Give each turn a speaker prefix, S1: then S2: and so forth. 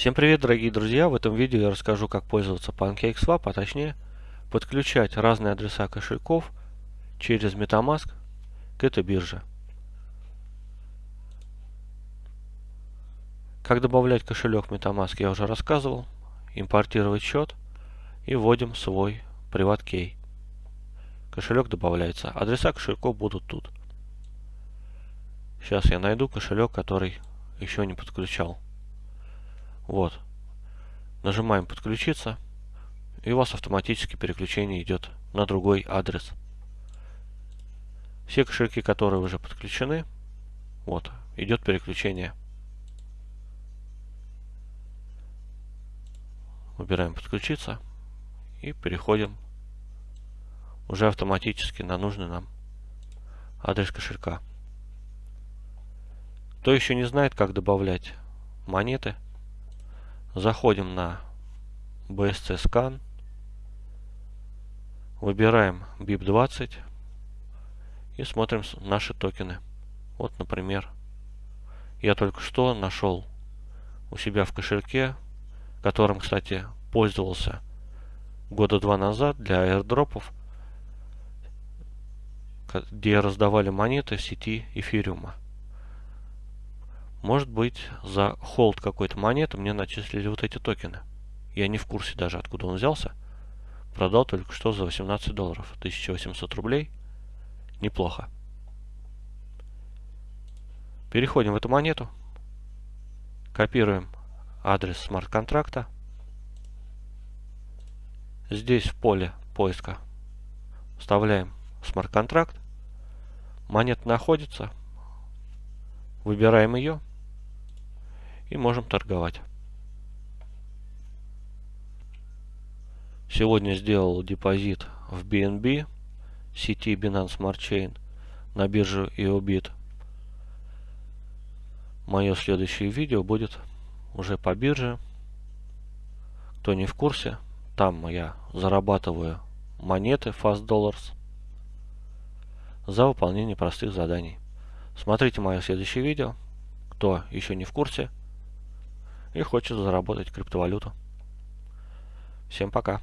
S1: Всем привет, дорогие друзья! В этом видео я расскажу, как пользоваться PancakeSwap, а точнее подключать разные адреса кошельков через MetaMask к этой бирже. Как добавлять кошелек MetaMask я уже рассказывал. Импортировать счет и вводим свой PrivatKey. Кошелек добавляется. Адреса кошельков будут тут. Сейчас я найду кошелек, который еще не подключал. Вот. Нажимаем подключиться. И у вас автоматически переключение идет на другой адрес. Все кошельки, которые уже подключены, вот, идет переключение. Выбираем подключиться и переходим уже автоматически на нужный нам адрес кошелька. Кто еще не знает, как добавлять монеты, заходим на BSC Scan, выбираем BIP20 и смотрим наши токены. Вот, например, я только что нашел у себя в кошельке, которым, кстати, пользовался года два назад для аирдропов, где раздавали монеты сети эфириума. Может быть, за холд какой-то монеты мне начислили вот эти токены. Я не в курсе даже, откуда он взялся. Продал только что за 18 долларов. 1800 рублей. Неплохо. Переходим в эту монету. Копируем адрес смарт-контракта. Здесь в поле поиска вставляем смарт-контракт. Монета находится. Выбираем ее и можем торговать. Сегодня сделал депозит в BNB сети Binance Smart Chain на бирже EOBIT. Мое следующее видео будет уже по бирже. Кто не в курсе, там я зарабатываю монеты Fast Dollars за выполнение простых заданий. Смотрите мое следующее видео. Кто еще не в курсе, и хочет заработать криптовалюту. Всем пока.